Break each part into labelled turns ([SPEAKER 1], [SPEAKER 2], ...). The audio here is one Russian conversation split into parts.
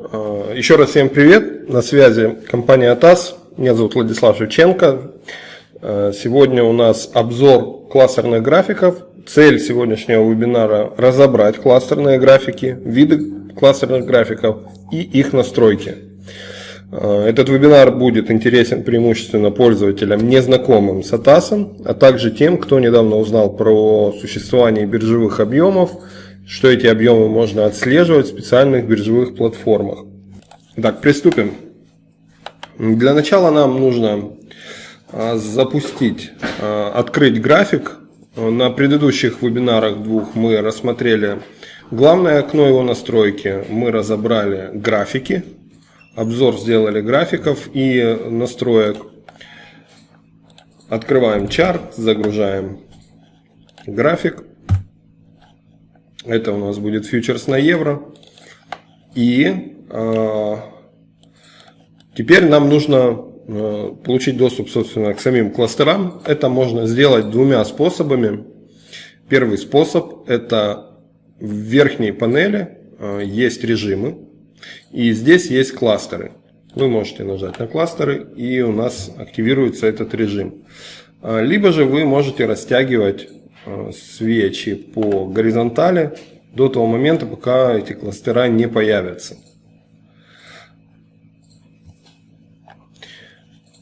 [SPEAKER 1] Э, еще раз всем привет, на связи компания АТАС, меня зовут Владислав Шевченко. Э, сегодня у нас обзор кластерных графиков. Цель сегодняшнего вебинара – разобрать кластерные графики, виды кластерных графиков и их настройки. Э, этот вебинар будет интересен преимущественно пользователям, незнакомым с ATAS, а также тем, кто недавно узнал про существование биржевых объемов – что эти объемы можно отслеживать в специальных биржевых платформах. Так, приступим. Для начала нам нужно а, запустить, а, открыть график. На предыдущих вебинарах двух мы рассмотрели главное окно его настройки, мы разобрали графики, обзор сделали графиков и настроек. Открываем чарт, загружаем график. Это у нас будет фьючерс на евро. И э, теперь нам нужно э, получить доступ, собственно, к самим кластерам. Это можно сделать двумя способами. Первый способ – это в верхней панели э, есть режимы. И здесь есть кластеры. Вы можете нажать на кластеры, и у нас активируется этот режим. Либо же вы можете растягивать свечи по горизонтали до того момента, пока эти кластера не появятся.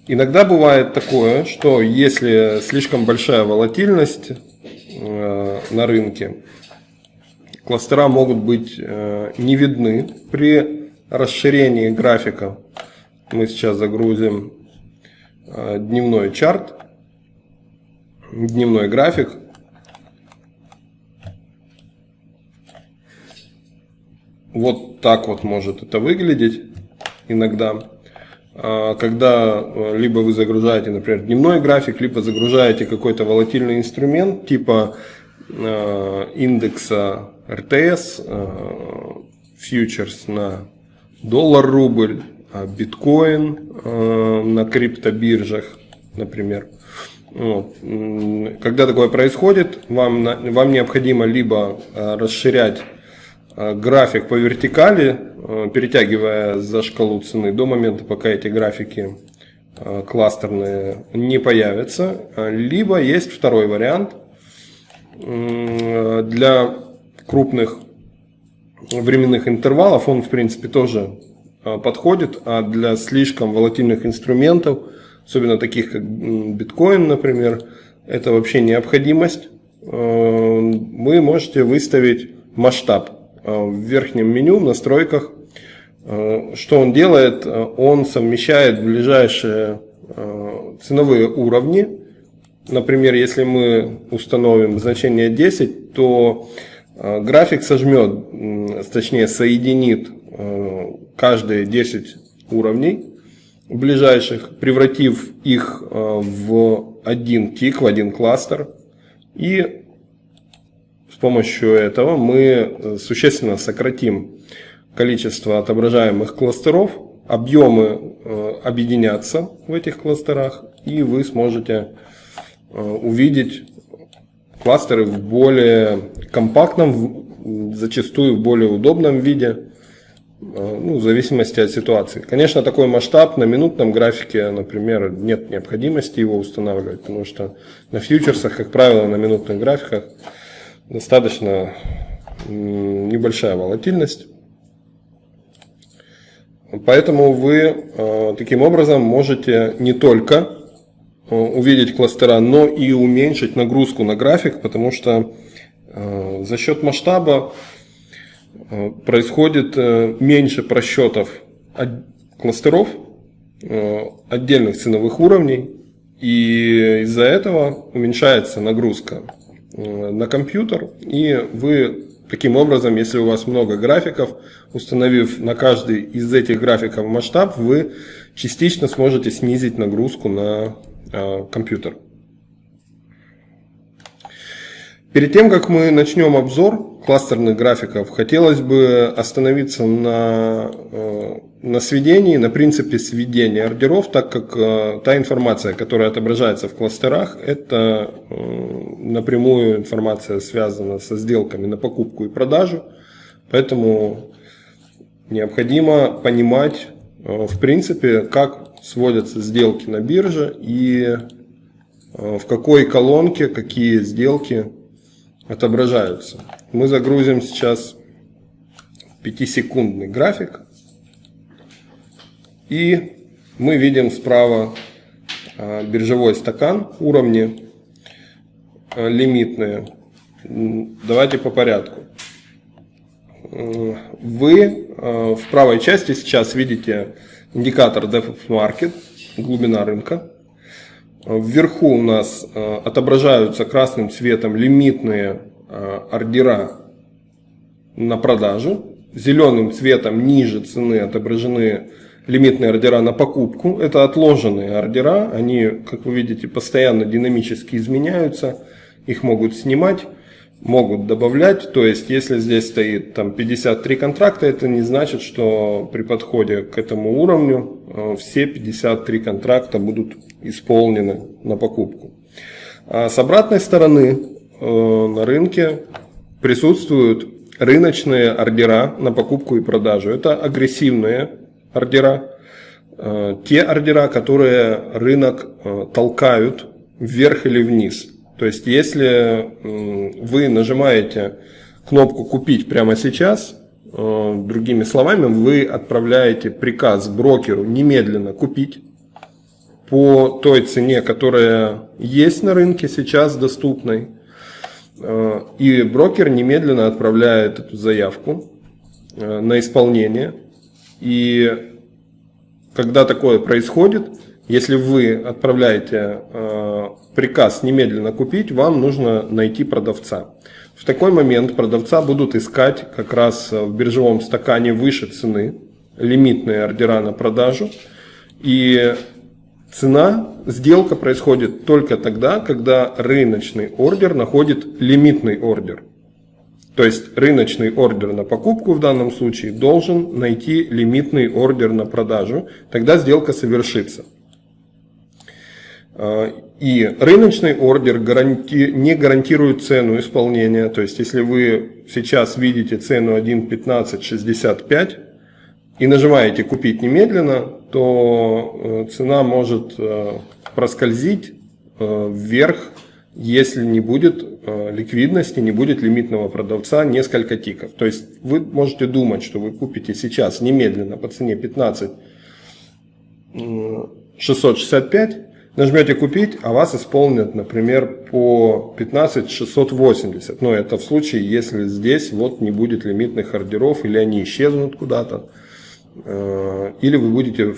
[SPEAKER 1] Иногда бывает такое, что если слишком большая волатильность э, на рынке, кластера могут быть э, не видны при расширении графика. Мы сейчас загрузим дневной чарт, дневной график. Вот так вот может это выглядеть иногда. А, когда э, либо вы загружаете, например, дневной график, либо загружаете какой-то волатильный инструмент типа э, индекса РТС, фьючерс на доллар-рубль, а биткоин на криптобиржах, например. Когда такое происходит, вам, вам необходимо либо расширять график по вертикали, э, перетягивая за шкалу цены до момента, пока эти графики э, кластерные не появятся. Либо есть второй вариант. Для крупных временных интервалов он в принципе тоже подходит, а для слишком волатильных инструментов, особенно таких как биткоин, например, это вообще необходимость. Вы можете выставить масштаб Э, в верхнем меню, в настройках. Э, что он делает? Э, он совмещает ближайшие ценовые уровни. Например, если мы установим значение 10, то график сожмет, точнее соединит каждые 10 уровней ближайших, превратив их в один тик, в один кластер. И с помощью этого мы э, существенно сократим количество отображаемых кластеров, объемы э, объединятся в этих кластерах, и вы сможете э, увидеть кластеры в более компактном, зачастую в более удобном виде, ну, в зависимости от ситуации. Конечно, такой масштаб на минутном графике, например, нет необходимости его устанавливать, потому что на фьючерсах, как правило, на минутных графиках достаточно небольшая волатильность. Поэтому вы э, таким образом можете не только э, увидеть кластера, но и уменьшить нагрузку на график, потому что э, за счет масштаба происходит меньше просчетов кластеров, отдельных ценовых уровней, и из-за этого уменьшается нагрузка на компьютер, и вы таким образом, если у вас много графиков, установив на каждый из этих графиков масштаб, вы частично сможете снизить нагрузку на э, компьютер. Перед тем, как мы начнем обзор кластерных графиков, хотелось бы остановиться на, э, на сведении, на принципе сведения ордеров, так как э, та информация, которая отображается в кластерах, это э, напрямую информация связана со сделками на покупку и продажу. Поэтому необходимо понимать, в принципе, как сводятся сделки на бирже и в какой колонке какие сделки отображаются. Мы загрузим сейчас 5-секундный график. И мы видим справа э, биржевой стакан, уровни лимитные. Давайте по порядку. Вы э, в правой части сейчас видите индикатор DevOps Market, глубина рынка. Вверху у нас э, отображаются красным цветом лимитные э, ордера на продажу. Зеленым цветом ниже цены отображены лимитные ордера на покупку. Это отложенные ордера, они, как вы видите, постоянно динамически изменяются. Их могут снимать могут добавлять. То есть, если здесь стоит там 53 контракта, это не значит, что при подходе к этому уровню э, все 53 контракта будут исполнены на покупку. А с обратной стороны э, на рынке присутствуют рыночные ордера на покупку и продажу. Это агрессивные ордера, э, те ордера, которые рынок толкают вверх или вниз – то есть, если вы нажимаете кнопку «Купить» прямо сейчас, э, другими словами, вы отправляете приказ брокеру немедленно купить по той цене, которая есть на рынке сейчас доступной. Э, и брокер немедленно отправляет эту заявку э, на исполнение. И когда такое происходит, если вы отправляете э, приказ немедленно купить, вам нужно найти продавца. В такой момент продавца будут искать как раз в биржевом стакане выше цены, лимитные ордера на продажу. И цена, сделка происходит только тогда, когда рыночный ордер находит лимитный ордер. То есть рыночный ордер на покупку в данном случае должен найти лимитный ордер на продажу, тогда сделка совершится. А, и рыночный ордер гаранти, не гарантирует цену исполнения. То есть, если вы сейчас видите цену 1.1565 и нажимаете «Купить немедленно», то э, цена может э, проскользить э, вверх, если не будет ликвидности, не будет лимитного продавца несколько тиков. То есть, вы можете думать, что вы купите сейчас немедленно по цене 15 665, Нажмете «Купить», а вас исполнят, например, по 15 680. Но это в случае, если здесь вот не будет лимитных ордеров, или они исчезнут куда-то, или вы будете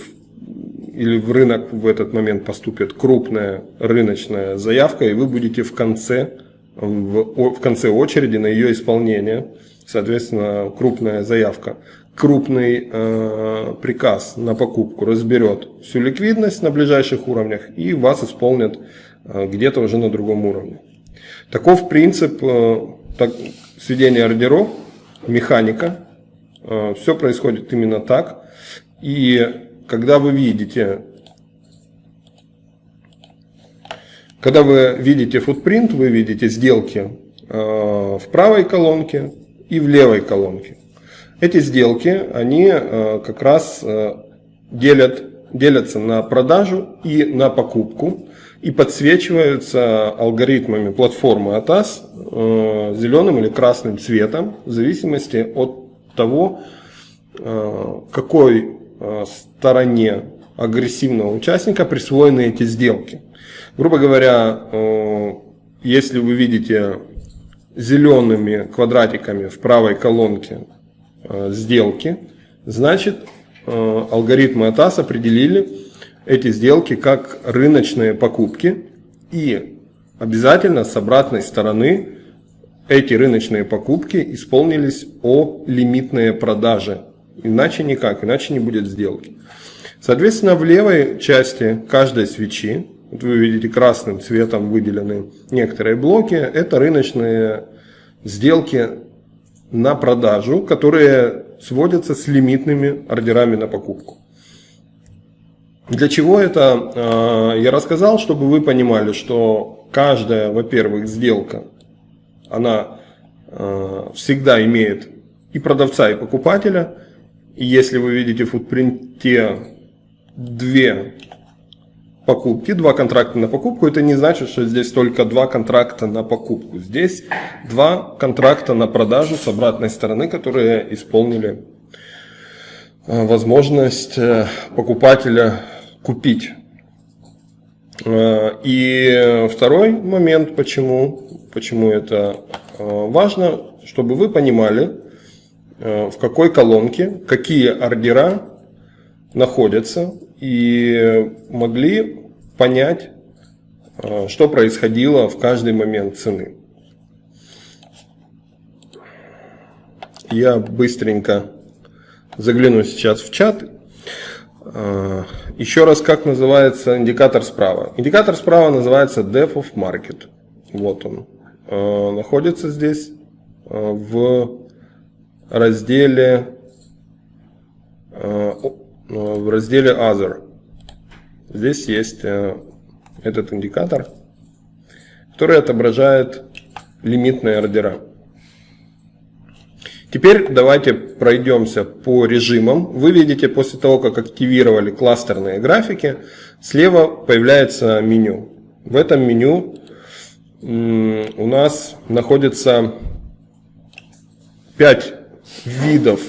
[SPEAKER 1] или в рынок в этот момент поступит крупная рыночная заявка, и вы будете в конце, в, в конце очереди на ее исполнение, соответственно, крупная заявка крупный э, приказ на покупку разберет всю ликвидность на ближайших уровнях и вас исполнят э, где-то уже на другом уровне. Таков принцип э, так, сведения ордеров, механика. Э, все происходит именно так. И когда вы видите, когда вы видите футпринт, вы видите сделки э, в правой колонке и в левой колонке. Эти сделки, они э, как раз делят, делятся на продажу и на покупку и подсвечиваются алгоритмами платформы ATAS зеленым или красным цветом в зависимости от того, какой стороне агрессивного участника присвоены эти сделки. Грубо говоря, если вы видите зелеными квадратиками в правой колонке Э, сделки, значит э, алгоритмы ATAS определили эти сделки как рыночные покупки и обязательно с обратной стороны эти рыночные покупки исполнились о лимитные продажи. Иначе никак, иначе не будет сделки. Соответственно, в левой части каждой свечи, вот вы видите красным цветом выделены некоторые блоки, это рыночные сделки на продажу, которые сводятся с лимитными ордерами на покупку. Для чего это а, я рассказал, чтобы вы понимали, что каждая, во-первых, сделка, она а, всегда имеет и продавца, и покупателя, И если вы видите в футпринте две покупки, два контракта на покупку, это не значит, что здесь только два контракта на покупку. Здесь два контракта на продажу с обратной стороны, которые исполнили э, возможность э, покупателя купить. Э, и второй момент, почему, почему это важно, чтобы вы понимали, в какой колонке какие ордера находятся и могли понять, э, что происходило в каждый момент цены. Я быстренько загляну сейчас в чат. Э, еще раз, как называется индикатор справа? Индикатор справа называется Depth of Market. Вот он. Э, находится здесь в разделе в разделе Other. Здесь есть э, этот индикатор, который отображает лимитные ордера. Теперь давайте пройдемся по режимам. Вы видите, после того, как активировали кластерные графики, слева появляется меню. В этом меню у нас находится 5 видов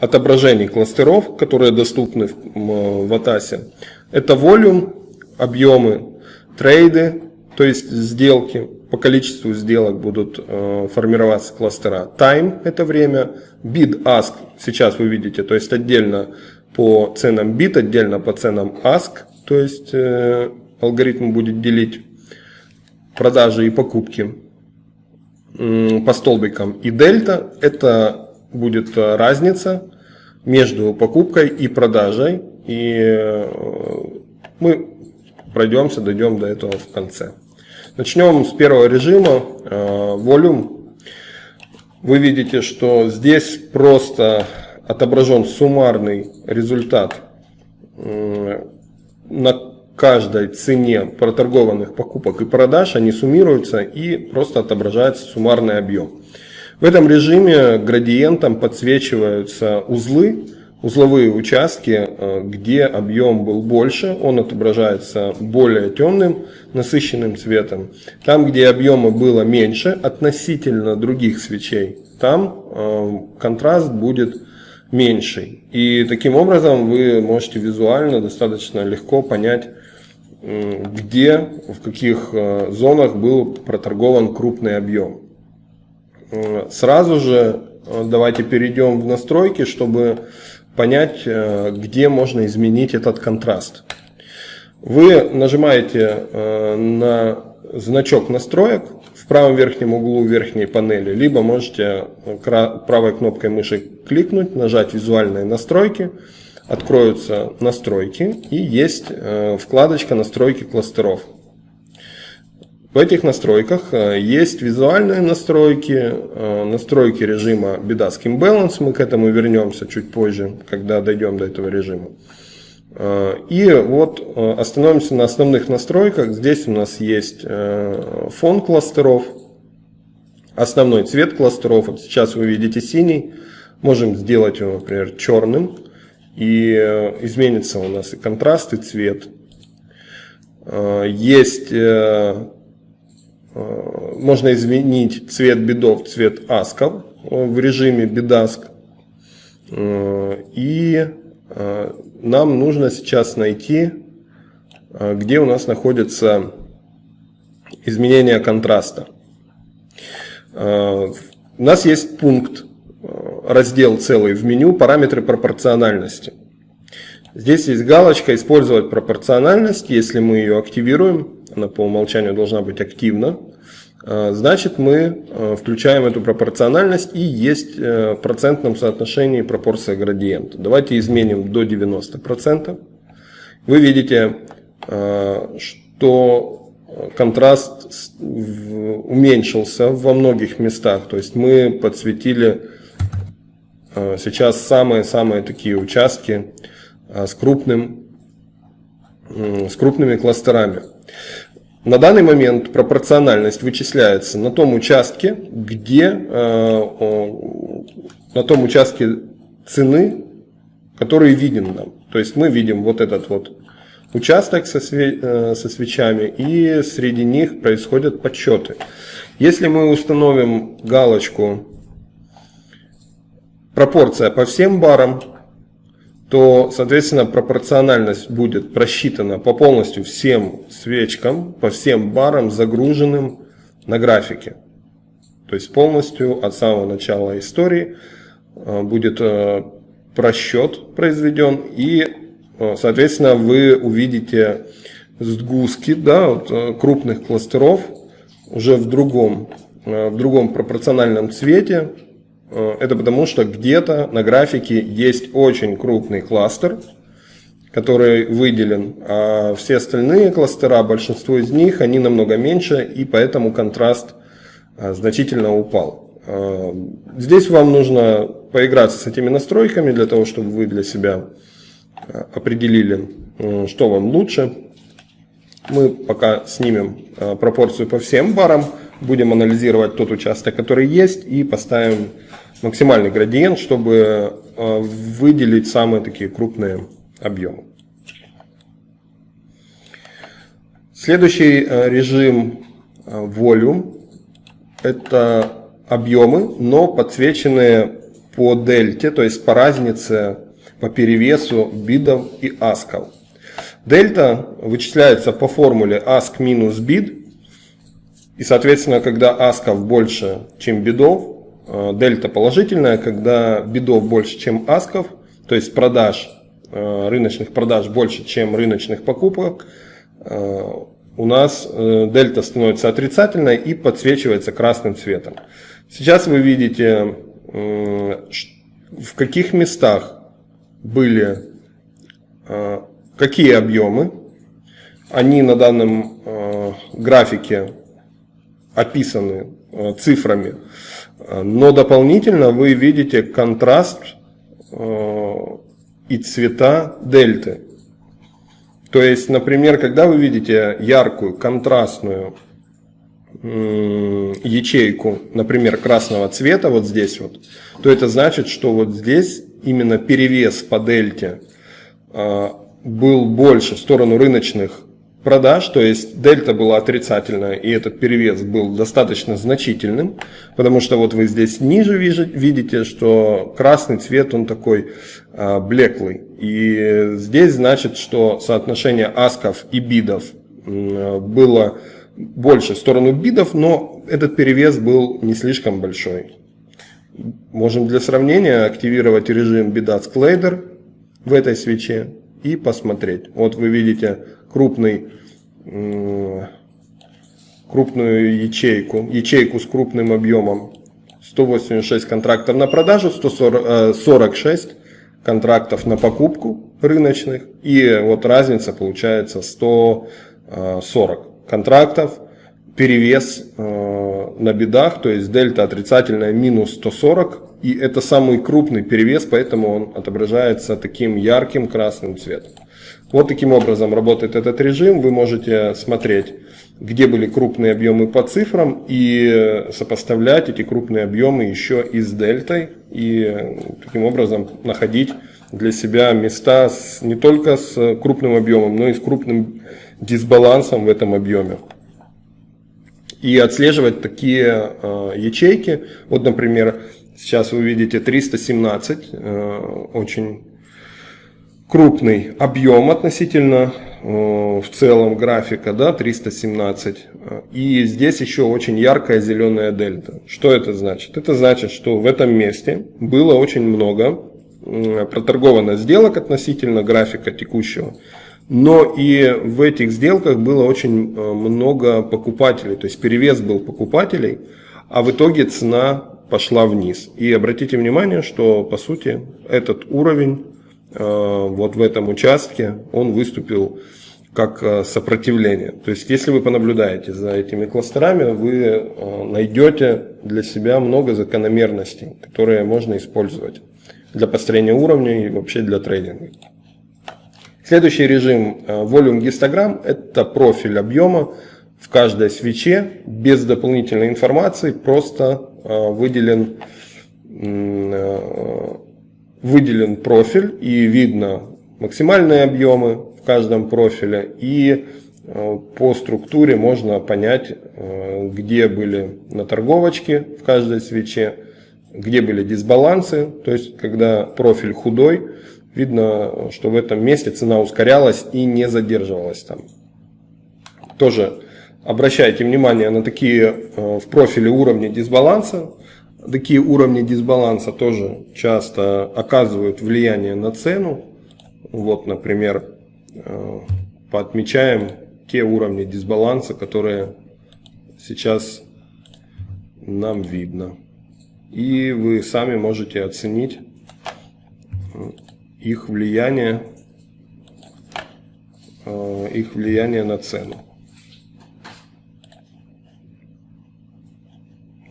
[SPEAKER 1] отображений кластеров, которые доступны в Атасе. Это волюм, объемы, трейды, то есть сделки. По количеству сделок будут э, формироваться кластера. Time – это время. Bid, ask – сейчас вы видите, то есть отдельно по ценам bid, отдельно по ценам ask. То есть э, алгоритм будет делить продажи и покупки по столбикам. И дельта – это будет э, разница между покупкой и продажей. И э, мы пройдемся, дойдем до этого в конце. Начнем с первого режима, Volume. Э, Вы видите, что здесь просто отображен суммарный результат на каждой цене проторгованных покупок и продаж. Они суммируются и просто отображается суммарный объем. В этом режиме градиентом подсвечиваются узлы, узловые участки, э, где объем был больше, он отображается более темным, насыщенным цветом. Там, где объема было меньше относительно других свечей, там э, контраст будет меньший. И таким образом вы можете визуально достаточно легко понять, где, в каких э, зонах был проторгован крупный объем. Сразу же э, давайте перейдем в настройки, чтобы понять, э, где можно изменить этот контраст. Вы нажимаете э, на значок настроек правом верхнем углу верхней панели, либо можете правой кнопкой мыши кликнуть, нажать визуальные настройки, откроются настройки и есть вкладочка настройки кластеров. В этих настройках э, есть визуальные настройки, э, настройки режима Bedasking Balance, мы к этому вернемся чуть позже, когда дойдем до этого режима. Э, и вот остановимся на основных настройках. Здесь у нас есть фон кластеров, основной цвет кластеров. Вот сейчас вы видите синий. Можем сделать его, например, черным. И изменится у нас и контраст, и цвет. Есть Э, можно изменить цвет бедов цвет асков в режиме бедаск. Э, и э, нам нужно сейчас найти, где у нас находится изменение контраста. У нас есть пункт, раздел целый в меню «Параметры пропорциональности». Здесь есть галочка «Использовать пропорциональность». Если мы ее активируем, она по умолчанию должна быть активна, а, значит мы а, включаем эту пропорциональность и есть э, в процентном соотношении пропорция градиента. Давайте изменим до 90%. Вы видите, а, что контраст уменьшился во многих местах. То есть мы подсветили сейчас самые-самые такие участки с, крупным, с крупными кластерами. На данный момент пропорциональность вычисляется на том участке, где э, на том участке цены, который виден нам. То есть мы видим вот этот вот участок со, све э, со свечами, и среди них происходят подсчеты. Если мы установим галочку пропорция по всем барам, то, соответственно, пропорциональность будет просчитана по полностью всем свечкам, по всем барам, загруженным на графике. То есть полностью от самого начала истории э, будет э, просчет произведен и, э, соответственно, вы увидите сгустки да, вот, крупных кластеров уже в другом, в другом пропорциональном цвете, это потому, что где-то на графике есть очень крупный кластер, который выделен, а все остальные кластера, большинство из них, они намного меньше, и поэтому контраст э, значительно упал. Э, здесь вам нужно поиграться с этими настройками для того, чтобы вы для себя определили, что вам лучше. Мы пока снимем пропорцию по всем барам, будем анализировать тот участок, который есть, и поставим максимальный градиент, чтобы э, выделить самые такие крупные объемы. Следующий э, режим Volume – это объемы, но подсвеченные по дельте, то есть по разнице, по перевесу бидов и асков. Дельта вычисляется по формуле ask минус bid, и соответственно, когда асков больше, чем бидов, Э, дельта положительная, когда бидов больше, чем асков, то есть продаж, э, рыночных продаж больше, чем рыночных покупок, э, у нас дельта становится отрицательной и подсвечивается красным цветом. Сейчас вы видите, в каких местах были какие объемы. Они на данном графике описаны цифрами. Но дополнительно вы видите контраст э, и цвета дельты. То есть, например, когда вы видите яркую, контрастную ячейку, например, красного цвета, вот здесь вот, то это значит, что вот здесь именно перевес по дельте э, был больше в сторону рыночных продаж, то есть дельта была отрицательная, и этот перевес был достаточно значительным, потому что вот вы здесь ниже видите, что красный цвет, он такой а, блеклый. И здесь значит, что соотношение асков и бидов было больше в сторону бидов, но этот перевес был не слишком большой. Можем для сравнения активировать режим Bidat Collider в этой свече и посмотреть. Вот вы видите крупный крупную ячейку, ячейку с крупным объемом 186 контрактов на продажу, 146 э, контрактов на покупку рыночных. И вот разница получается 140 контрактов, перевес э, на бедах, то есть дельта отрицательная минус 140. И это самый крупный перевес, поэтому он отображается таким ярким красным цветом. Вот таким образом работает этот режим. Вы можете смотреть, где были крупные объемы по цифрам и сопоставлять эти крупные объемы еще и с дельтой. И таким образом находить для себя места с, не только с крупным объемом, но и с крупным дисбалансом в этом объеме. И отслеживать такие э, ячейки. Вот, например, сейчас вы видите 317, э, очень крупный объем относительно э, в целом графика, да, 317. И здесь еще очень яркая зеленая дельта. Что это значит? Это значит, что в этом месте было очень много проторговано сделок относительно графика текущего. Но и в этих сделках было очень э, много покупателей, то есть перевес был покупателей, а в итоге цена пошла вниз. И обратите внимание, что по сути этот уровень вот в этом участке, он выступил как э, сопротивление. То есть, если вы понаблюдаете за этими кластерами, вы э, найдете для себя много закономерностей, которые можно использовать для построения уровня и вообще для трейдинга. Следующий режим Volume Histogram – это профиль объема в каждой свече без дополнительной информации, просто выделен выделен профиль и видно максимальные объемы в каждом профиле и э, по структуре можно понять, э, где были на торговочке в каждой свече, где были дисбалансы, то есть когда профиль худой, видно, что в этом месте цена ускорялась и не задерживалась там. Тоже обращайте внимание на такие э, в профиле уровни дисбаланса. Такие уровни дисбаланса тоже часто оказывают влияние на цену. Вот, например, э, поотмечаем те уровни дисбаланса, которые сейчас нам видно. И вы сами можете оценить э, их влияние, их влияние на цену.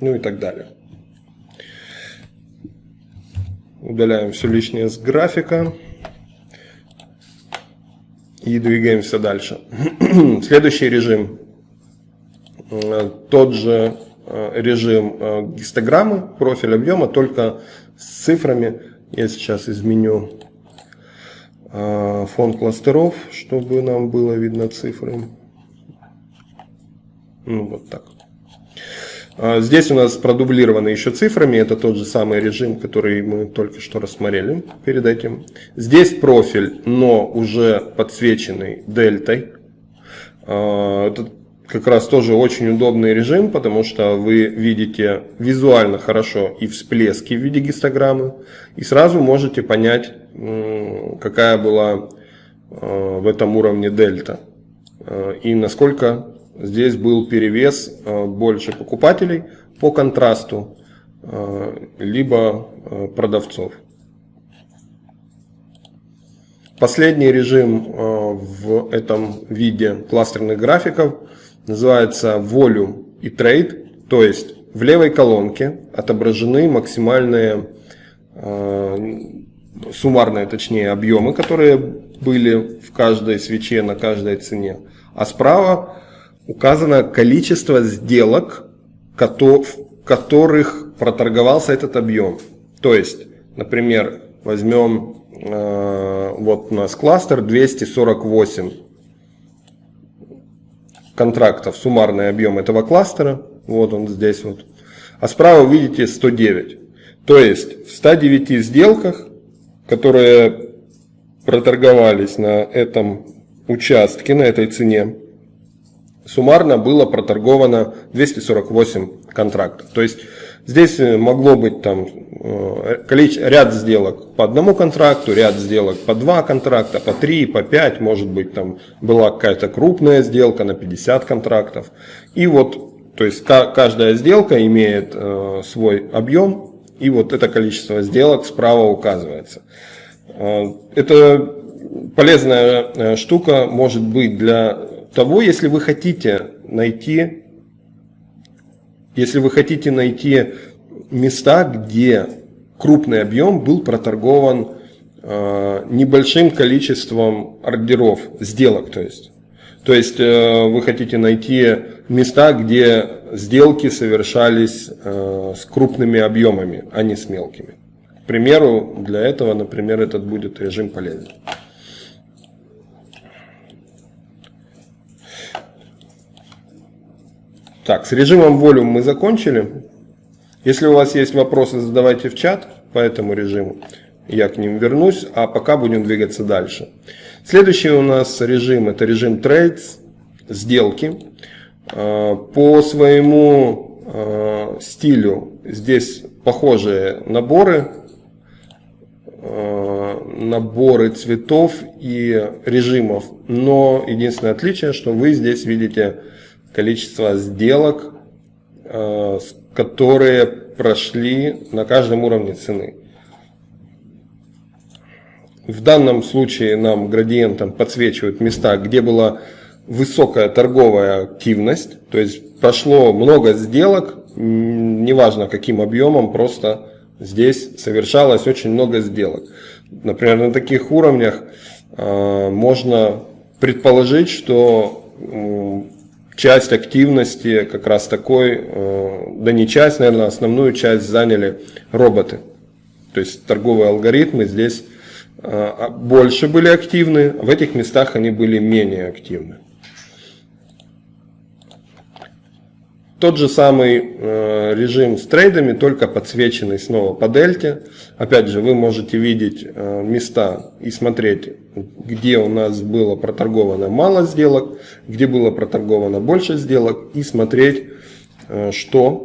[SPEAKER 1] ну и так далее. Удаляем все лишнее с графика и двигаемся дальше. Следующий режим, э, тот же э, режим э, гистограммы, профиль объема, только с цифрами. Я сейчас изменю фон кластеров, чтобы нам было видно цифры. Ну, вот так. А, здесь у нас продублировано еще цифрами, это тот же самый режим, который мы только что рассмотрели перед этим. Здесь профиль, но уже подсвеченный дельтой. А, это как раз тоже очень удобный режим, потому что вы видите визуально хорошо и всплески в виде гистограммы, и сразу можете понять, какая была а, в этом уровне дельта, и насколько Здесь был перевес э, больше покупателей по контрасту, э, либо э, продавцов. Последний режим в этом виде кластерных графиков называется Volume и Trade, то есть в левой колонке отображены максимальные суммарные, точнее, объемы, которые были в каждой свече на каждой цене, а справа указано количество сделок, в которых проторговался этот объем. То есть, например, возьмем, э, вот у нас кластер 248 контрактов, суммарный объем этого кластера, вот он здесь вот. А справа видите 109. То есть в 109 сделках, которые проторговались на этом участке, на этой цене, суммарно было проторговано 248 контрактов. То есть здесь э, могло быть там э, ряд сделок по одному контракту, ряд сделок по два контракта, по три, по пять, может быть там была какая-то крупная сделка на 50 контрактов. И вот, то есть каждая сделка имеет э, свой объем, и вот это количество сделок справа указывается. Это полезная штука может быть для того, если вы хотите найти, если вы хотите найти места, где крупный объем был проторгован э, небольшим количеством ордеров, сделок, то есть. То есть э, вы хотите найти места, где сделки совершались э, с крупными объемами, а не с мелкими. К примеру, для этого, например, этот будет режим полезен. Так, с режимом волюм мы закончили. Если у вас есть вопросы, задавайте в чат по этому режиму. Я к ним вернусь, а пока будем двигаться дальше. Следующий у нас режим, это режим Trades, сделки. А, по своему а, стилю здесь похожие наборы, а, наборы цветов и режимов, но единственное отличие, что вы здесь видите количество сделок, э, которые прошли на каждом уровне цены. В данном случае нам градиентом подсвечивают места, где была высокая торговая активность, то есть прошло много сделок, неважно каким объемом, просто здесь совершалось очень много сделок. Например, на таких уровнях э, можно предположить, что часть активности как раз такой, э, да не часть, наверное, основную часть заняли роботы. То есть торговые алгоритмы здесь а, больше были активны, в этих местах они были менее активны. Тот же самый э, режим с трейдами, только подсвеченный снова по дельте. Опять же, вы можете видеть э, места и смотреть, где у нас было проторговано мало сделок, где было проторговано больше сделок, и смотреть, э, что,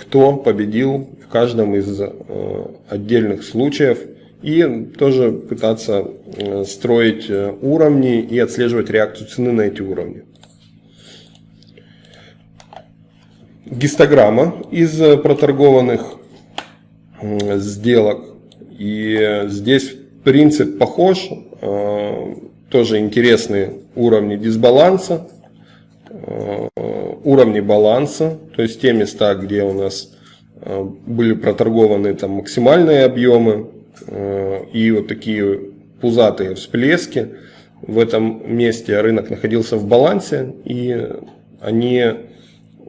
[SPEAKER 1] кто победил в каждом из отдельных случаев, и тоже пытаться строить уровни и отслеживать реакцию цены на эти уровни. Гистограмма из э, проторгованных сделок. И здесь принцип похож, э, тоже интересные уровни дисбаланса, э, уровни баланса, то есть те места, где у нас были проторгованы там максимальные объемы и вот такие пузатые всплески. В этом месте рынок находился в балансе и они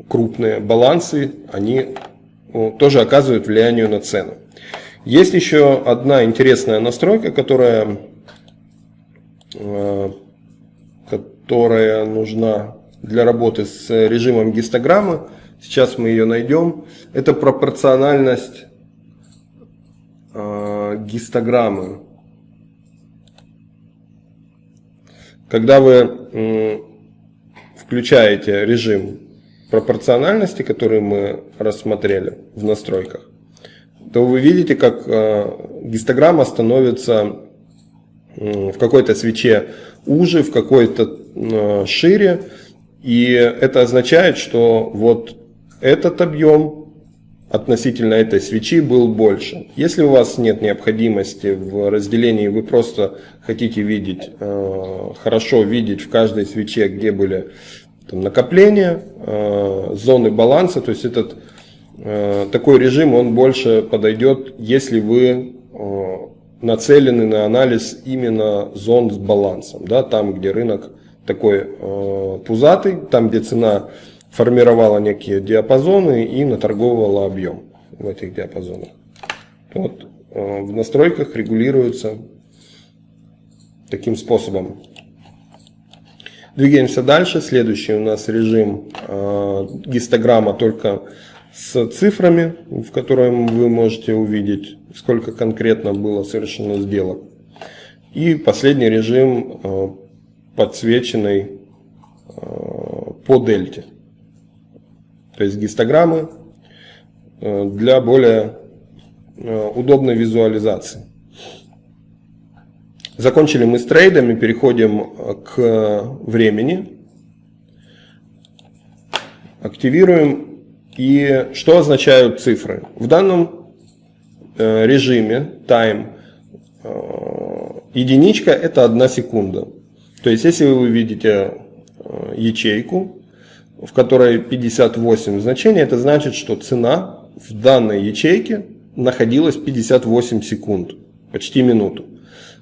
[SPEAKER 1] крупные балансы, они тоже оказывают влияние на цену. Есть еще одна интересная настройка, которая, э, которая нужна для работы с режимом гистограммы. Сейчас мы ее найдем. Это пропорциональность э, гистограммы. Когда вы включаете режим пропорциональности, которые мы рассмотрели в настройках, то вы видите, как э, гистограмма становится в какой-то свече уже, в какой-то э, шире. И это означает, что вот этот объем относительно этой свечи был больше. Если у вас нет необходимости в разделении, вы просто хотите видеть, э, хорошо видеть в каждой свече, где были там, накопления, э, зоны баланса. То есть этот э, такой режим, он больше подойдет, если вы э, нацелены на анализ именно зон с балансом. Да, там, где рынок такой э, пузатый, там, где цена формировала некие диапазоны и наторговывала объем в этих диапазонах. Вот, э, в настройках регулируется таким способом. Двигаемся дальше. Следующий у нас режим э, гистограмма только с цифрами, в котором вы можете увидеть, сколько конкретно было совершено сделок. И последний режим э, подсвеченный э, по дельте. То есть гистограммы э, для более э, удобной визуализации. Закончили мы с трейдами, переходим э, к времени. Активируем. И что означают цифры? В данном э, режиме time э, единичка это одна секунда. То есть, если вы видите ячейку, в которой 58 значений, это значит, что цена в данной ячейке находилась 58 секунд, почти минуту.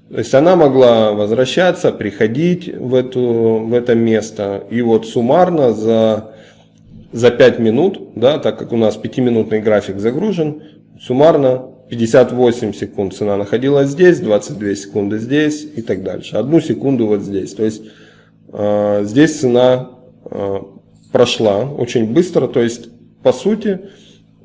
[SPEAKER 1] То есть она могла возвращаться, приходить в, эту, в это место. И вот суммарно за, за 5 минут, да, так как у нас 5-минутный график загружен, суммарно 58 секунд цена находилась здесь, 22 секунды здесь и так дальше. Одну секунду вот здесь. То есть э, здесь цена э, прошла очень быстро. То есть по сути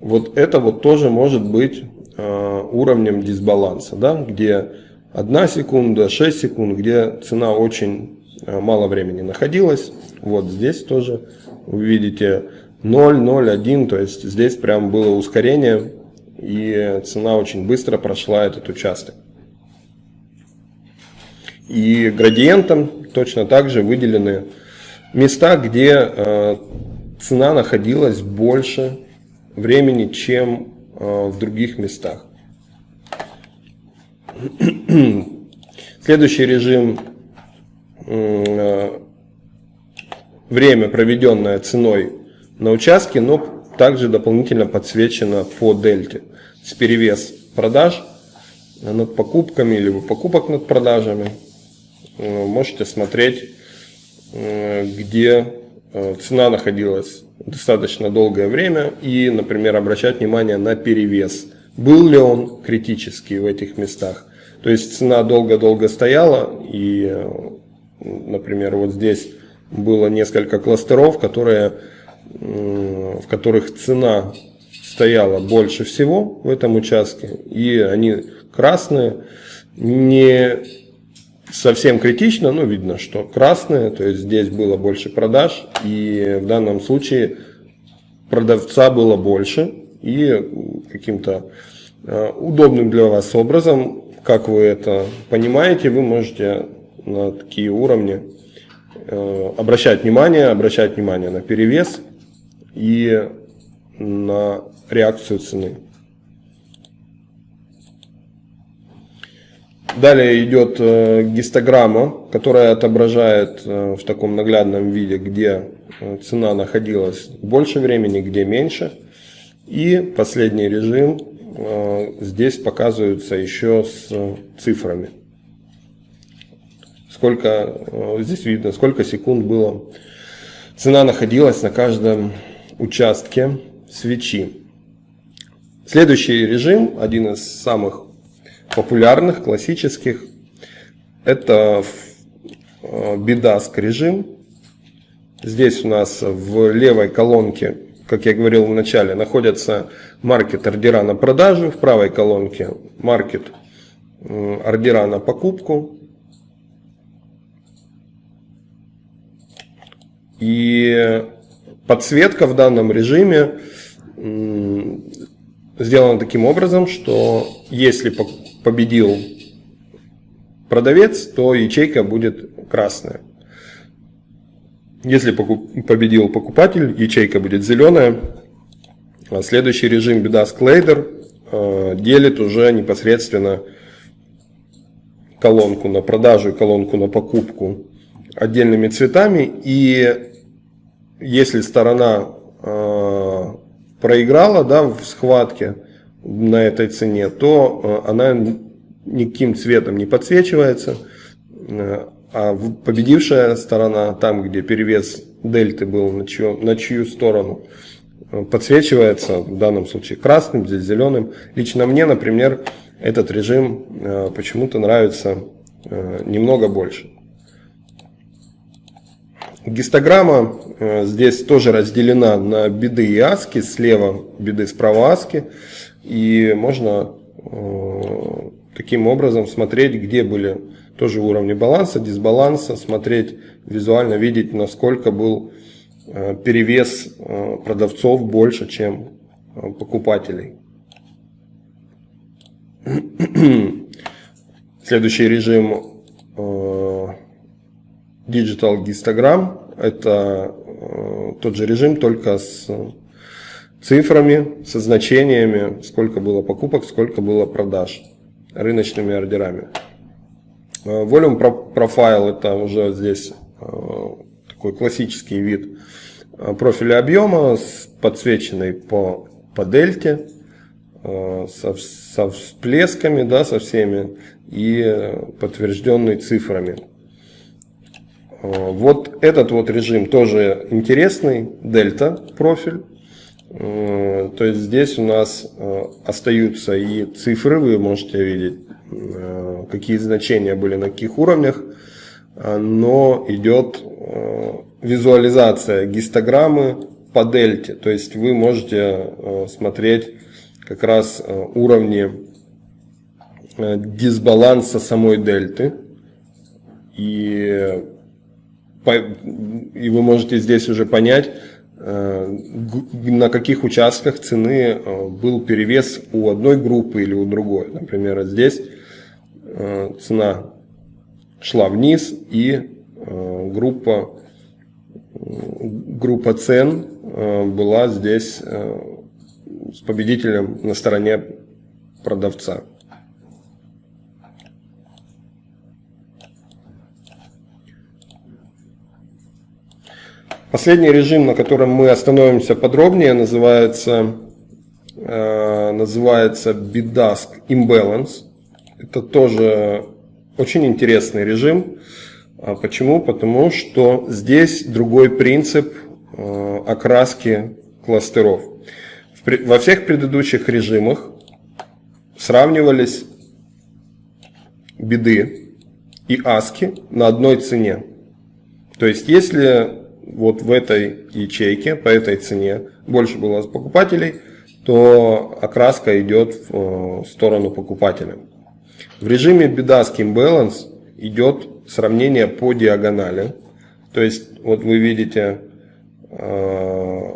[SPEAKER 1] вот это вот тоже может быть э, уровнем дисбаланса, да, где 1 секунда, 6 секунд, где цена очень э, мало времени находилась. Вот здесь тоже вы видите 0, 0, 1, то есть здесь прям было ускорение и цена очень быстро прошла этот участок. И градиентом точно так же выделены места, где э, цена находилась больше времени, чем э, в других местах. Следующий режим э, время, проведенное ценой на участке, но также дополнительно подсвечено по дельте. С перевес продаж над покупками или покупок над продажами. Э, можете смотреть, э, где цена находилась достаточно долгое время и, например, обращать внимание на перевес был ли он критический в этих местах. То есть цена долго-долго стояла, и, например, вот здесь было несколько кластеров, которые, в которых цена стояла больше всего в этом участке, и они красные, не совсем критично, но видно, что красные, то есть здесь было больше продаж, и в данном случае продавца было больше, и каким-то э, удобным для вас образом, как вы это понимаете, вы можете на такие уровни э, обращать внимание, обращать внимание на перевес и на реакцию цены. Далее идет э, гистограмма, которая отображает э, в таком наглядном виде, где цена находилась больше времени, где меньше. И последний режим здесь показывается еще с цифрами. Сколько, здесь видно, сколько секунд было. Цена находилась на каждом участке свечи. Следующий режим, один из самых популярных, классических, это бедаск режим. Здесь у нас в левой колонке, как я говорил в начале, находятся маркет ордера на продажу, в правой колонке маркет ордера на покупку. И подсветка в данном режиме сделана таким образом, что если победил продавец, то ячейка будет красная. Если победил покупатель, ячейка будет зеленая. А следующий режим BDAS Ladder э, делит уже непосредственно колонку на продажу и колонку на покупку отдельными цветами. И если сторона э, проиграла да, в схватке, на этой цене, то э, она никаким цветом не подсвечивается, а победившая сторона, там где перевес дельты был на чью, на чью сторону, э, подсвечивается в данном случае красным, здесь зеленым. Лично мне, например, этот режим почему-то нравится немного больше. Гистограмма здесь тоже разделена на биды и аски, слева биды, справа аски. И можно э, таким образом смотреть, где были тоже уровни баланса, дисбаланса, смотреть визуально, видеть, насколько был э, перевес э, продавцов больше, чем покупателей. Следующий режим Digital Histogram. Это тот же режим, только с цифрами, со значениями, сколько было покупок, сколько было продаж, рыночными ордерами. Volume Profile это уже здесь э, такой классический вид э, профиля объема, подсвеченный по, по дельте, э, со, со всплесками, да, со всеми и подтвержденный цифрами. Вот этот вот режим тоже интересный, дельта профиль. Э, то есть здесь у нас э, остаются и цифры, вы можете видеть, э, какие значения были на каких уровнях, но идет визуализация гистограммы по дельте. То есть вы можете смотреть как раз уровни дисбаланса самой дельты. И, и вы можете здесь уже понять, на каких участках цены э, был перевес у одной группы или у другой. Например, здесь э, цена шла вниз и группа, группа цен была здесь с победителем на стороне продавца. Последний режим, на котором мы остановимся подробнее, называется, э, называется BitDask Imbalance. Это тоже очень интересный режим. А почему? Потому что здесь другой принцип э, окраски кластеров. Во всех предыдущих режимах сравнивались биды и аски на одной цене. То есть, если вот в этой ячейке, по этой цене больше было покупателей, то окраска идет в э, сторону покупателя. В режиме Bidask Imbalance идет сравнение по диагонали. То есть, вот вы видите э,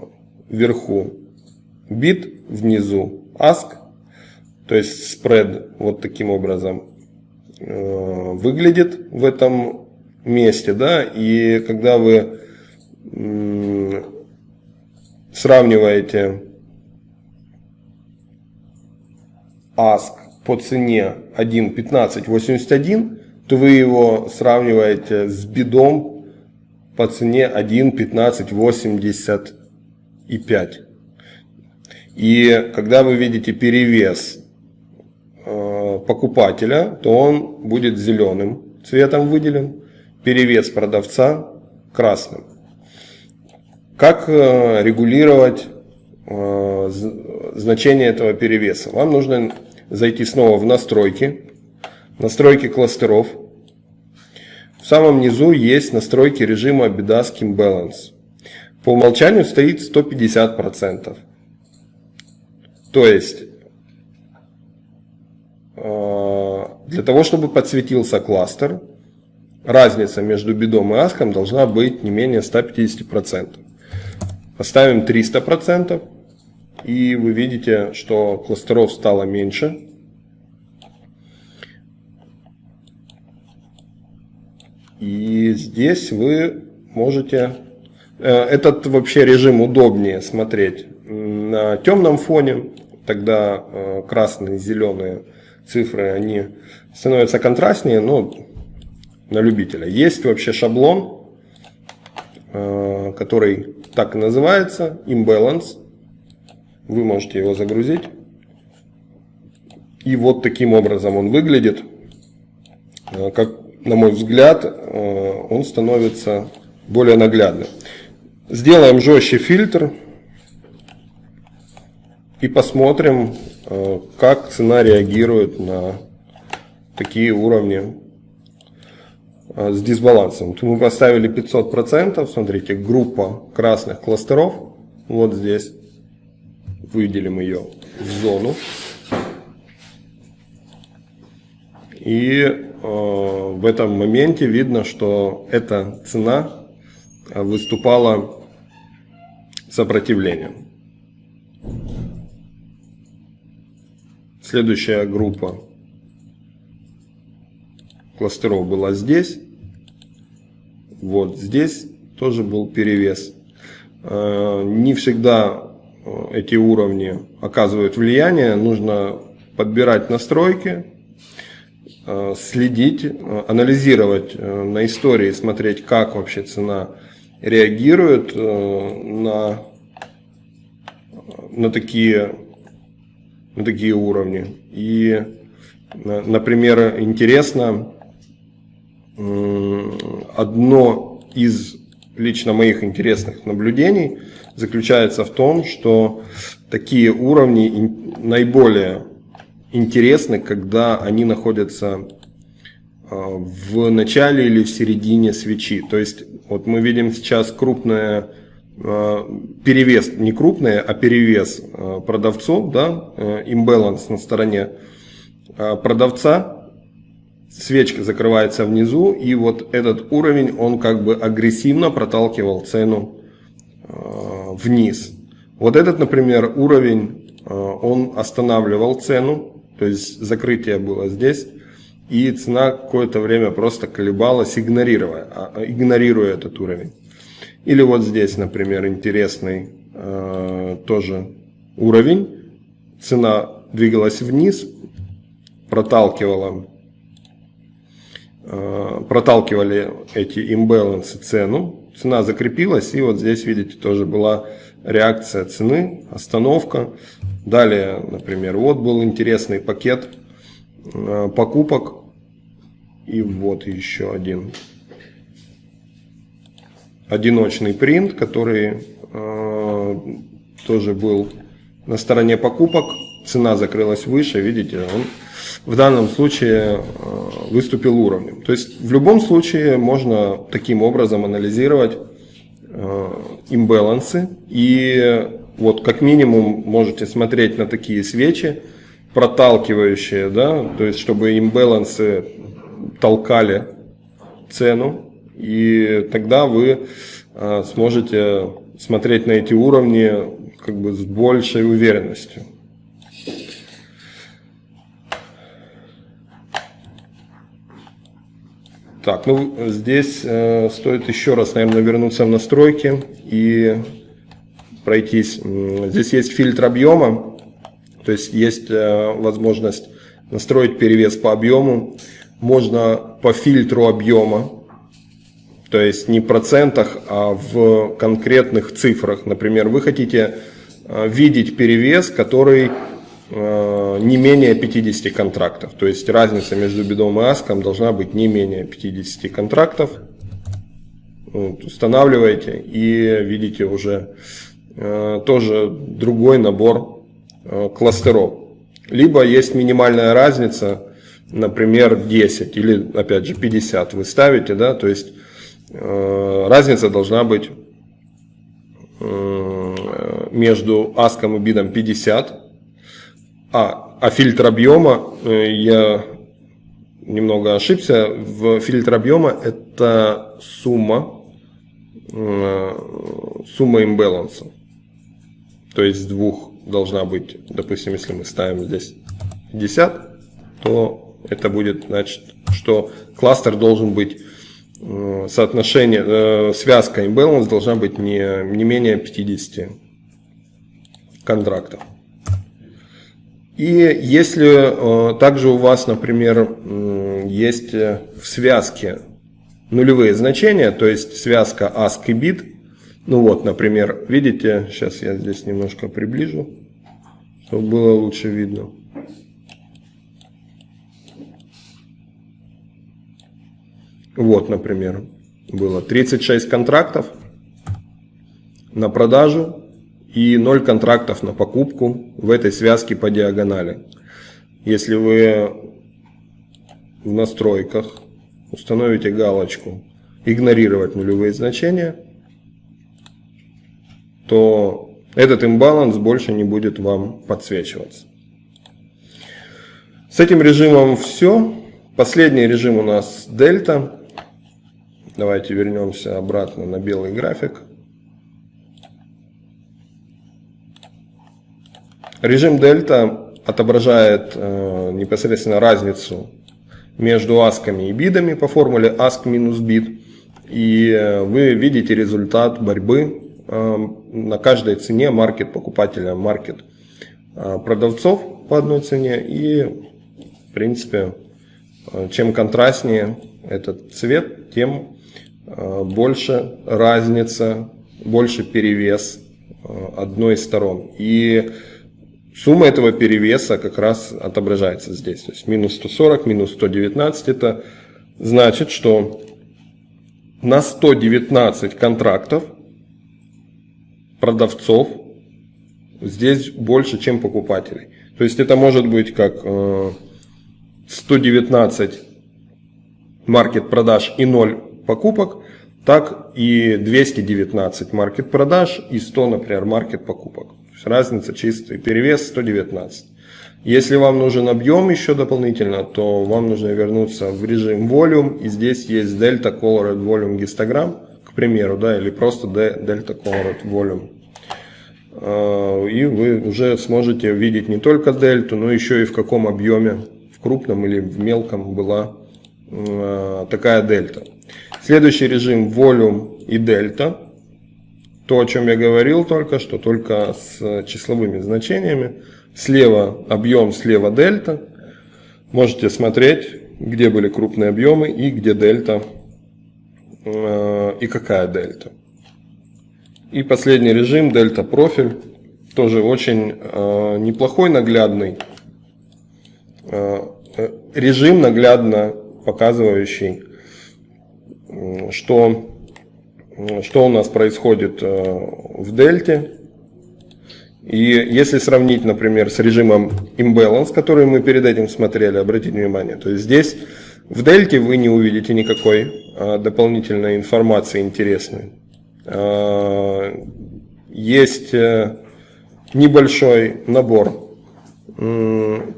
[SPEAKER 1] вверху бит, внизу ask, то есть спред вот таким образом э, выглядит в этом месте, да, и когда вы сравниваете ask по цене 1.1581, то вы его сравниваете с бидом по цене 1.1585. И когда вы видите перевес э, покупателя, то он будет зеленым цветом выделен, перевес продавца красным. Как э, регулировать э, значение этого перевеса? Вам нужно зайти снова в настройки, настройки кластеров. В самом низу есть настройки режима Bidask Balance. По умолчанию стоит 150%. То есть, э, для того, чтобы подсветился кластер, разница между бидом и аском должна быть не менее 150%. Поставим 300%. И вы видите, что кластеров стало меньше. И здесь вы можете... Э, этот вообще режим удобнее смотреть на темном фоне. Тогда э, красные, зеленые цифры, они становятся контрастнее, но на любителя. Есть вообще шаблон, э, который так и называется, imbalance. Вы можете его загрузить. И вот таким образом он выглядит. Э, как, на мой взгляд, э, он становится более наглядным. Сделаем жестче фильтр. И посмотрим, э, как цена реагирует на такие уровни с дисбалансом. Мы поставили 500%, смотрите, группа красных кластеров, вот здесь, выделим ее в зону. И э, в этом моменте видно, что эта цена выступала сопротивлением. Следующая группа кластеров была здесь. Вот здесь тоже был перевес. Э, не всегда э, эти уровни оказывают влияние. Нужно подбирать настройки, э, следить, анализировать на истории, смотреть, как вообще цена реагирует на, на, такие, на такие уровни. И, например, интересно одно из лично моих интересных наблюдений заключается в том, что такие уровни наиболее интересны, когда они находятся а, в начале или в середине свечи. То есть вот мы видим сейчас крупное а, перевес, не крупное, а перевес а, продавцов, да, имбаланс на стороне продавца, свечка закрывается внизу, и вот этот уровень, он как бы агрессивно проталкивал цену э, вниз. Вот этот, например, уровень, э, он останавливал цену, то есть закрытие было здесь, и цена какое-то время просто колебалась, игнорируя, а, игнорируя этот уровень. Или вот здесь, например, интересный э, тоже уровень. Цена двигалась вниз, проталкивала проталкивали эти имбалансы цену, цена закрепилась, и вот здесь, видите, тоже была реакция цены, остановка. Далее, например, вот был интересный пакет э, покупок, и вот еще один одиночный принт, который э, тоже был на стороне покупок. цена закрылась выше, видите, он в данном случае выступил уровнем. То есть в любом случае можно таким образом анализировать имбалансы и вот как минимум можете смотреть на такие свечи, проталкивающие, да, то есть чтобы имбалансы толкали цену, и тогда вы а, сможете смотреть на эти уровни как бы с большей уверенностью. Так, ну здесь э, стоит еще раз, наверное, вернуться в настройки и пройтись. Здесь есть фильтр объема, то есть есть э, возможность настроить перевес по объему. Можно по фильтру объема, то есть не в процентах, а в конкретных цифрах. Например, вы хотите э, видеть перевес, который не менее 50 контрактов. То есть разница между бедом и аском должна быть не менее 50 контрактов. Вот, устанавливаете и видите уже э, тоже другой набор э, кластеров. Либо есть минимальная разница, например, 10 или опять же 50 вы ставите, да, то есть э, разница должна быть э, между аском и бидом 50 а, а фильтр объема, э, я немного ошибся, в фильтр объема это сумма, э, сумма имбаланса. То есть двух должна быть, допустим, если мы ставим здесь 50, то это будет значит, что кластер должен быть э, соотношение, связка имбаланс должна быть не, не менее 50 контрактов. И если э, также у вас, например, есть э, в связке нулевые значения, то есть связка ASC и BIT, ну вот, например, видите, сейчас я здесь немножко приближу, чтобы было лучше видно. Вот, например, было 36 контрактов на продажу и 0 контрактов на покупку в этой связке по диагонали. Если вы в настройках установите галочку «Игнорировать нулевые значения», то этот имбаланс больше не будет вам подсвечиваться. С этим режимом все. Последний режим у нас дельта. Давайте вернемся обратно на белый график. Режим дельта отображает э, непосредственно разницу между асками и бидами по формуле ask минус bid. И э, вы видите результат борьбы э, на каждой цене маркет покупателя, маркет продавцов по одной цене. И в принципе, чем контрастнее этот цвет, тем больше разница, больше перевес одной из сторон. И Сумма этого перевеса как раз отображается здесь. То есть минус 140, минус 119. Это значит, что на 119 контрактов продавцов здесь больше, чем покупателей. То есть это может быть как 119 э, маркет продаж и 0 покупок, так и 219 маркет продаж и 100, например, маркет покупок есть разница чистый перевес 119. Если вам нужен объем еще дополнительно, то вам нужно вернуться в режим Volume. И здесь есть Delta Colored Volume Histogram, к примеру, да, или просто Delta Colored Volume. А, и вы уже сможете видеть не только дельту, но еще и в каком объеме, в крупном или в мелком была а, такая дельта. Следующий режим Volume и дельта то, о чем я говорил только что, только с числовыми значениями. Слева объем, слева дельта. Можете смотреть, где были крупные объемы и где дельта э, и какая дельта. И последний режим, дельта профиль, тоже очень э, неплохой, наглядный э, режим, наглядно показывающий, что что у нас происходит э, в дельте. И если сравнить, например, с режимом Imbalance, который мы перед этим смотрели, обратите внимание, то есть здесь в дельте вы не увидите никакой а, дополнительной информации интересной. А, есть небольшой набор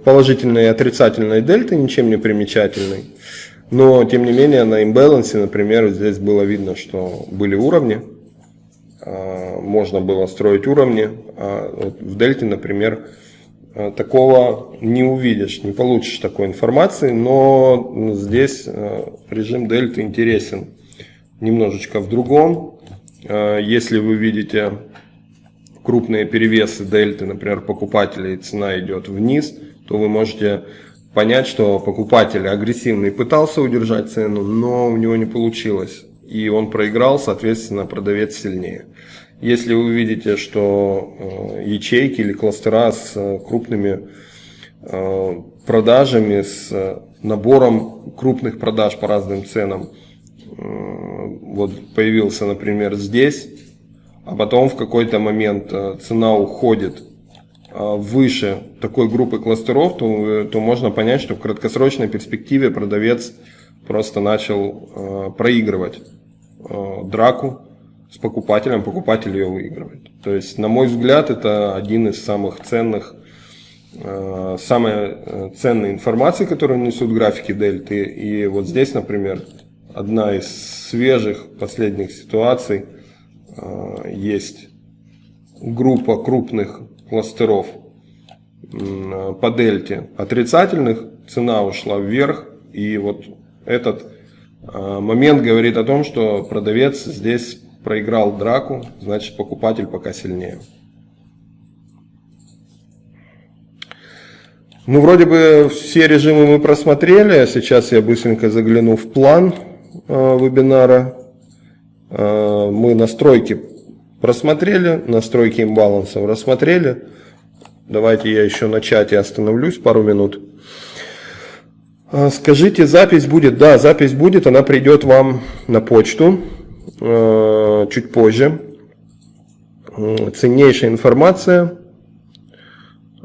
[SPEAKER 1] положительной и отрицательной дельты, ничем не примечательный. Но, тем не менее, на имбалансе, например, здесь было видно, что были уровни, а, можно было строить уровни. А вот в дельте, например, а, такого не увидишь, не получишь такой информации, но здесь режим дельты интересен немножечко в другом. Если вы видите крупные перевесы дельты, например, покупателей, цена идет вниз, то вы можете понять, что покупатель агрессивный пытался удержать цену, но у него не получилось. И он проиграл, соответственно, продавец сильнее. Если вы видите, что э, ячейки или кластера с э, крупными э, продажами, с набором крупных продаж по разным ценам, вот появился, например, здесь, а потом в какой-то момент цена уходит выше такой группы кластеров, то, то можно понять, что в краткосрочной перспективе продавец просто начал э, проигрывать э, драку с покупателем, покупатель ее выигрывает. То есть, на мой взгляд, это один из самых ценных, э, самая ценная информация, которую несут графики дельты. И вот здесь, например, одна из свежих последних ситуаций э, есть группа крупных кластеров по дельте отрицательных, цена ушла вверх, и вот этот а, момент говорит о том, что продавец здесь проиграл драку, значит покупатель пока сильнее. Ну, вроде бы все режимы мы просмотрели. Сейчас я быстренько загляну в план э, вебинара. Э, мы настройки просмотрели, настройки имбалансов рассмотрели. Давайте я еще на чате остановлюсь пару минут. А, скажите, запись будет? Да, запись будет, она придет вам на почту э, чуть позже. Ценнейшая информация.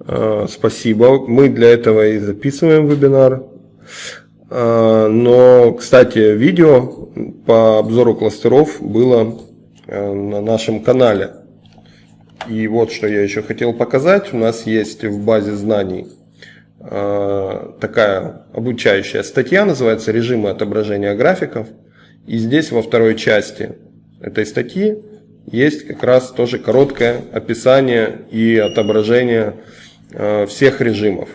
[SPEAKER 1] Э, спасибо. Мы для этого и записываем вебинар. Но, кстати, видео по обзору кластеров было на нашем канале. И вот что я еще хотел показать. У нас есть в базе знаний э, такая обучающая статья, называется «Режимы отображения графиков». И здесь во второй части этой статьи есть как раз тоже короткое описание и отображение э, всех режимов.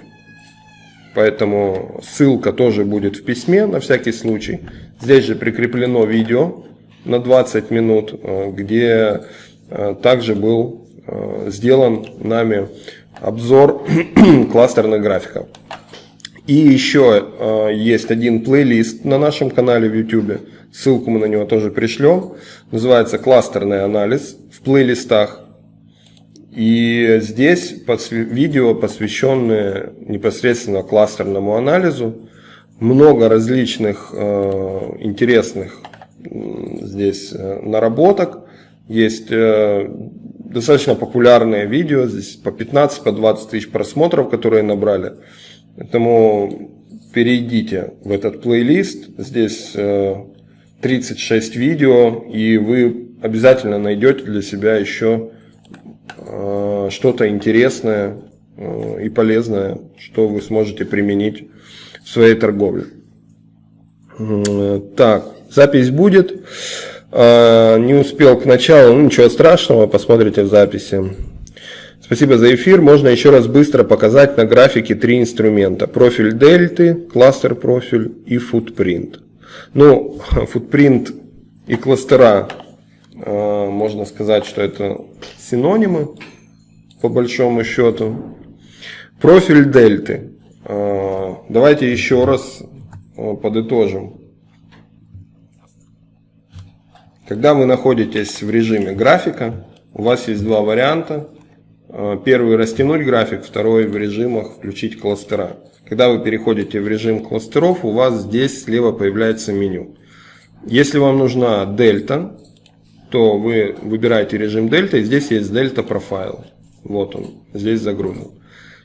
[SPEAKER 1] Поэтому ссылка тоже будет в письме на всякий случай. Здесь же прикреплено видео на 20 минут, э, где э, также был э, сделан нами обзор кластерных графиков. И еще есть один плейлист на нашем канале в YouTube. Ссылку мы на него тоже пришлем. Называется «Кластерный анализ» в плейлистах. И здесь видео, посвященные непосредственно кластерному анализу. Много различных интересных здесь э, наработок. Есть э, достаточно популярные видео, здесь по 15-20 по 20 тысяч просмотров, которые набрали. Поэтому перейдите в этот плейлист. Здесь 36 э, видео, и вы обязательно найдете для себя еще что-то интересное и полезное, что вы сможете применить в своей торговле. Так, Запись будет. А, не успел к началу, ну ничего страшного, посмотрите в записи. Спасибо за эфир. Можно еще раз быстро показать на графике три инструмента. Профиль дельты, кластер профиль и футпринт. Ну, футпринт и кластера, а, можно сказать, что это синонимы, по большому счету. Профиль дельты. А, давайте еще раз подытожим. Когда вы находитесь в режиме графика, у вас есть два варианта. Э, первый растянуть график, второй в режимах включить кластера. Когда вы переходите в режим кластеров, у вас здесь слева появляется меню. Если вам нужна дельта, то вы выбираете режим дельта, и здесь есть дельта профайл. Вот он, здесь загружен.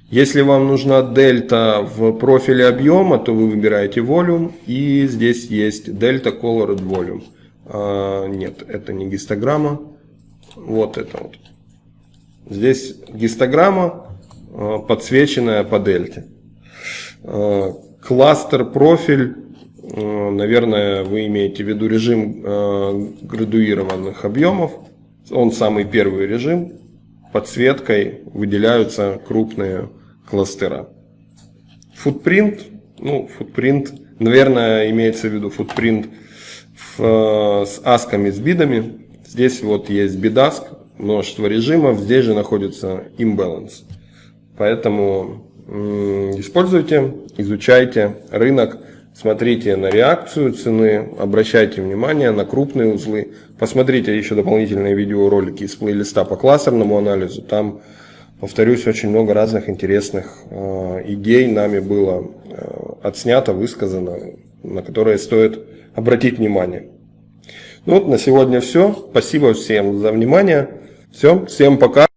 [SPEAKER 1] Если вам нужна дельта в профиле объема, то вы выбираете Volume, и здесь есть Delta Colored Volume. А, нет, это не гистограмма, вот это вот. Здесь гистограмма, а, подсвеченная по дельте. А, кластер профиль, наверное, вы имеете в виду режим градуированных объемов. Он самый первый режим. Подсветкой выделяются крупные кластера. Футпринт, ну, футпринт, наверное, имеется в виду футпринт в, э, с асками, с бидами. Здесь вот есть бидаск, множество режимов, здесь же находится imbalance. Поэтому используйте, изучайте рынок, смотрите на реакцию цены, обращайте внимание на крупные узлы. Посмотрите еще дополнительные видеоролики из плейлиста по классерному анализу. Там Повторюсь, очень много разных интересных э, идей нами было э, отснято, высказано, на которые стоит обратить внимание. Ну вот на сегодня все. Спасибо всем за внимание. Все, всем пока.